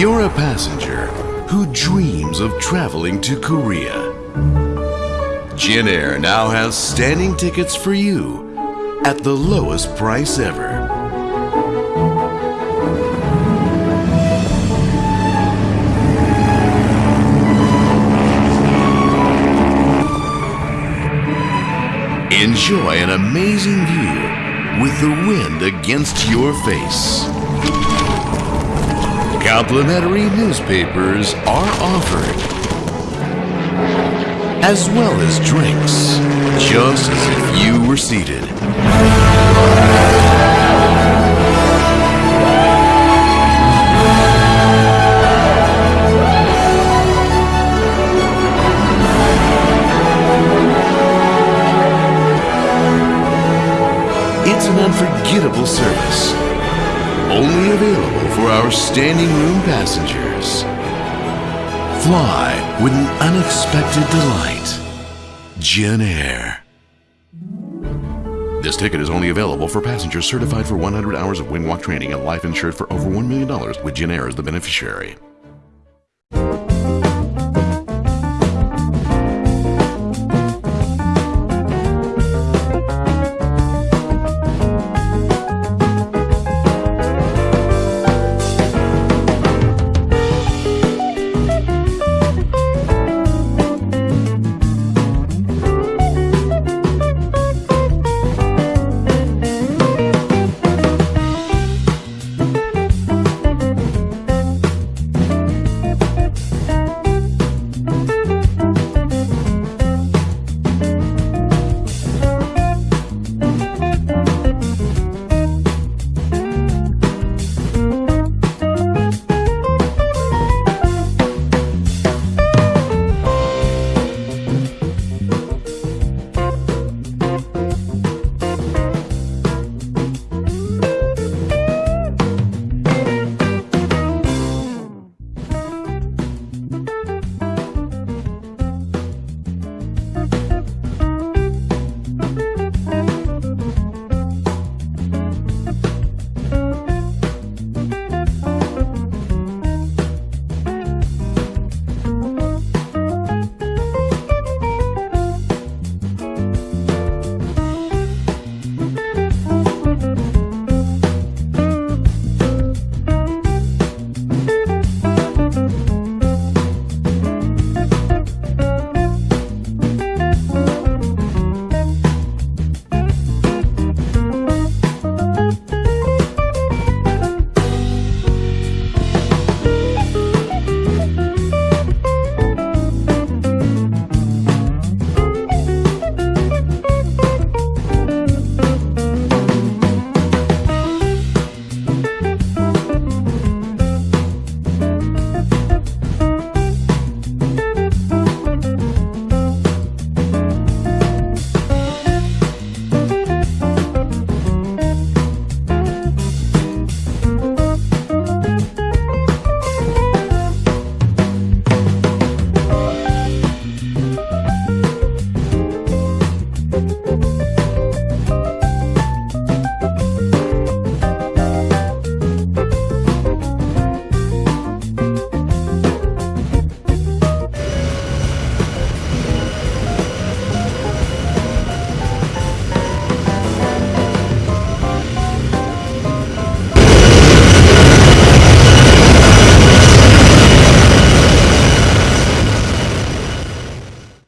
You're a passenger who dreams of traveling to Korea, Jin Air now has standing tickets for you at the lowest price ever. Enjoy an amazing view with the wind against your face. Complimentary newspapers are offered, as well as drinks, just as if you were seated. It's an unforgettable service. Only available for our standing room passengers. Fly with an unexpected delight. Jin Air. This ticket is only available for passengers certified for 100 hours of wing walk training and life insured for over $1 million with Jin Air as the beneficiary.